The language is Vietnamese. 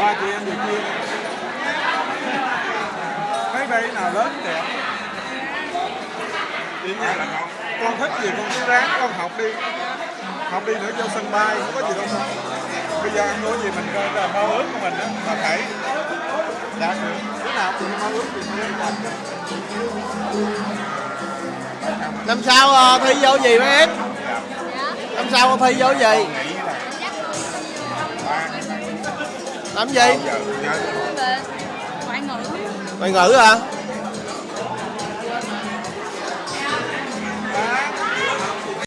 ba chị em được chia. Mấy bay nào lớn đẹp chị nha con thích gì con cứ ráng con học đi. Học đi nữa cho sân bay không có gì đâu. Bây giờ ăn nuôi gì mình coi là mơ ước của mình đó là phải đạt được cái nào cũng mơ ước thì mình đạt năm sau thi vô gì mấy em? Năm sau thi vô gì? Là làm gì? Ngoại ngữ. Ngoại ngữ hả